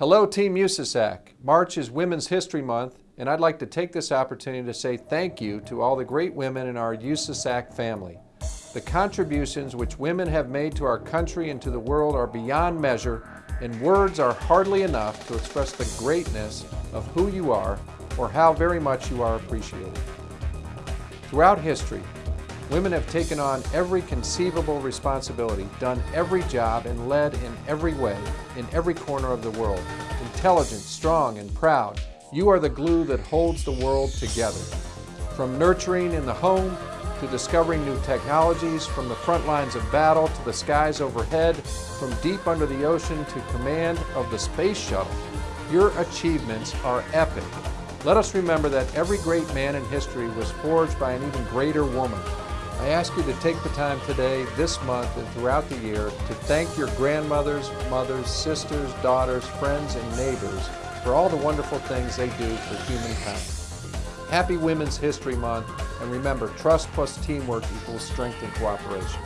Hello, Team USASAC. March is Women's History Month, and I'd like to take this opportunity to say thank you to all the great women in our USASAC family. The contributions which women have made to our country and to the world are beyond measure, and words are hardly enough to express the greatness of who you are or how very much you are appreciated. Throughout history, women have taken on every conceivable responsibility, done every job, and led in every way, in every corner of the world. Intelligent, strong, and proud, you are the glue that holds the world together. From nurturing in the home, to discovering new technologies, from the front lines of battle to the skies overhead, from deep under the ocean to command of the space shuttle, your achievements are epic let us remember that every great man in history was forged by an even greater woman. I ask you to take the time today, this month, and throughout the year to thank your grandmothers, mothers, sisters, daughters, friends, and neighbors for all the wonderful things they do for humankind. Happy Women's History Month, and remember, trust plus teamwork equals strength and cooperation.